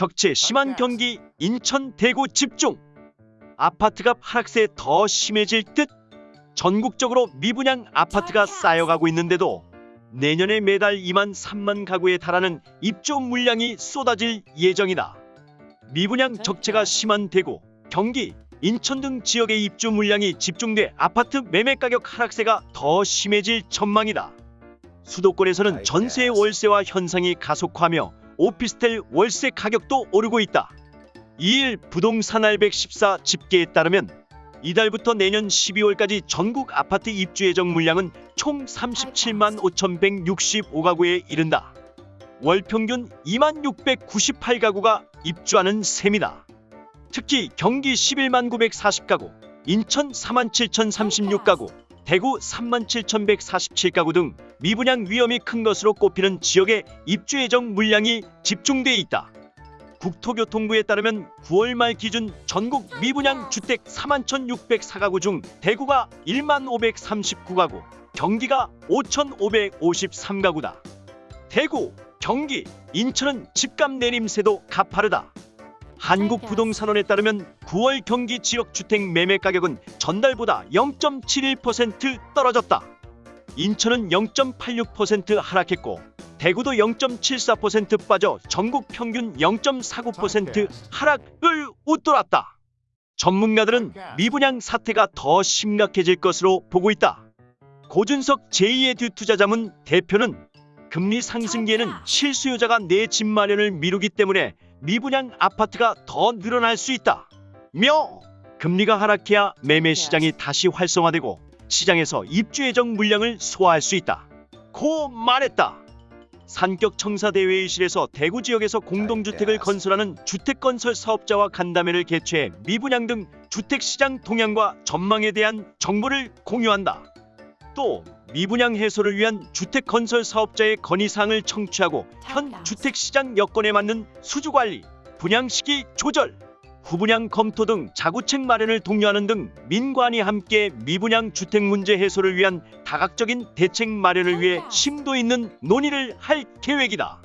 적체 심한 경기 인천 대구 집중. 아파트값 하락세 더 심해질 듯 전국적으로 미분양 아파트가 쌓여가고 있는데도 내년에 매달 2만 3만 가구에 달하는 입주 물량이 쏟아질 예정이다. 미분양 적체가 심한 대구, 경기, 인천 등 지역의 입주 물량이 집중돼 아파트 매매 가격 하락세가 더 심해질 전망이다. 수도권에서는 전세 월세화 현상이 가속화하며 오피스텔 월세 가격도 오르고 있다. 2일 부동산 알백 14 집계에 따르면 이달부터 내년 12월까지 전국 아파트 입주 예정 물량은 총 37만 5,165가구에 이른다. 월 평균 2만 698가구가 입주하는 셈이다. 특히 경기 11만 940가구, 인천 4만 7,036가구, 대구 3만 7,147가구 등 미분양 위험이 큰 것으로 꼽히는 지역에 입주 예정 물량이 집중돼 있다. 국토교통부에 따르면 9월 말 기준 전국 미분양 주택 4만 1,604가구 중 대구가 1만 539가구, 경기가 5,553가구다. 대구, 경기, 인천은 집값 내림세도 가파르다. 한국부동산원에 따르면 9월 경기 지역 주택 매매 가격은 전달보다 0.71% 떨어졌다. 인천은 0.86% 하락했고 대구도 0.74% 빠져 전국 평균 0.49% 하락을 웃돌았다. 전문가들은 미분양 사태가 더 심각해질 것으로 보고 있다. 고준석 제2의 뒤투자자문 대표는 금리 상승기에는 실수요자가 내 집 마련을 미루기 때문에 미분양 아파트가 더 늘어날 수 있다. 며 금리가 하락해야 매매 시장이 다시 활성화되고 시장에서 입주 예정 물량을 소화할 수 있다. 고 말했다. 산격 청사 대회의실에서 대구 지역에서 공동주택을 건설하는 주택건설 사업자와 간담회를 개최해 미분양 등 주택시장 동향과 전망에 대한 정보를 공유한다. 또 미분양 해소를 위한 주택 건설 사업자의 건의사항을 청취하고 현 주택시장 여건에 맞는 수주관리, 분양 시기 조절, 후분양 검토 등 자구책 마련을 독려하는 등 민관이 함께 미분양 주택 문제 해소를 위한 다각적인 대책 마련을 위해 심도 있는 논의를 할 계획이다.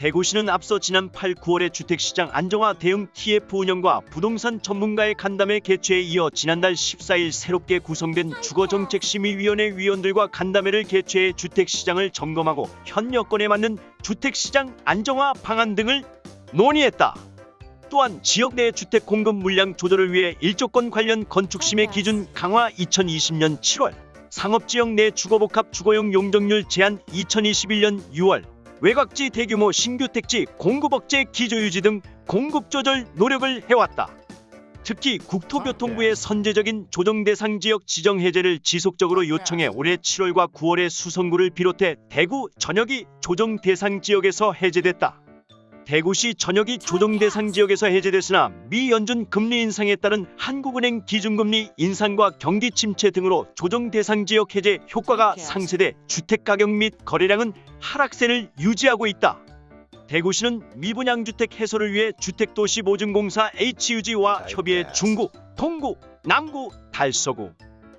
대구시는 앞서 지난 8, 9월에 주택시장 안정화 대응 TF 운영과 부동산 전문가의 간담회 개최에 이어 지난달 14일 새롭게 구성된 주거정책심의위원회 위원들과 간담회를 개최해 주택시장을 점검하고 현 여건에 맞는 주택시장 안정화 방안 등을 논의했다. 또한 지역 내 주택 공급 물량 조절을 위해 일조권 관련 건축심의 기준 강화 2020년 7월, 상업지역 내 주거복합 주거용 용적률 제한 2021년 6월, 외곽지 대규모 신규 택지 공급 억제 기조 유지 등 공급 조절 노력을 해왔다. 특히 국토교통부의 선제적인 조정 대상 지역 지정 해제를 지속적으로 요청해 올해 7월과 9월에 수성구를 비롯해 대구 전역이 조정 대상 지역에서 해제됐다. 대구시 전역이 조정 대상 지역에서 해제됐으나 미 연준 금리 인상에 따른 한국은행 기준금리 인상과 경기 침체 등으로 조정 대상 지역 해제 효과가 상쇄돼 주택 가격 및 거래량은 하락세를 유지하고 있다. 대구시는 미분양 주택 해소를 위해 주택도시보증공사 HUG와 협의해 중구, 동구, 남구, 달서구,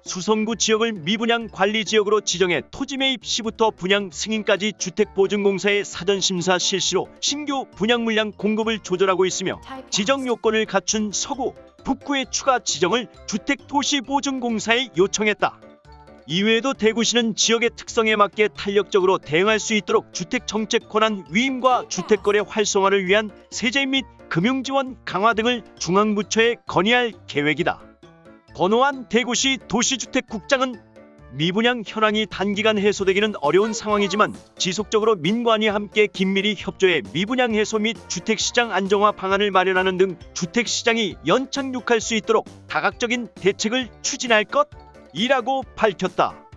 수성구 지역을 미분양 관리 지역으로 지정해 토지 매입 시부터 분양 승인까지 주택보증공사의 사전 심사 실시로 신규 분양 물량 공급을 조절하고 있으며 지정 요건을 갖춘 서구, 북구의 추가 지정을 주택도시보증공사에 요청했다. 이외에도 대구시는 지역의 특성에 맞게 탄력적으로 대응할 수 있도록 주택정책 권한 위임과 주택거래 활성화를 위한 세제 및 금융지원 강화 등을 중앙부처에 건의할 계획이다. 권오한 대구시 도시주택국장은 미분양 현황이 단기간 해소되기는 어려운 상황이지만 지속적으로 민관이 함께 긴밀히 협조해 미분양 해소 및 주택시장 안정화 방안을 마련하는 등 주택시장이 연착륙할 수 있도록 다각적인 대책을 추진할 것이라고 밝혔다.